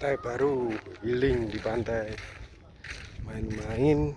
Pantai baru healing di pantai. Main-main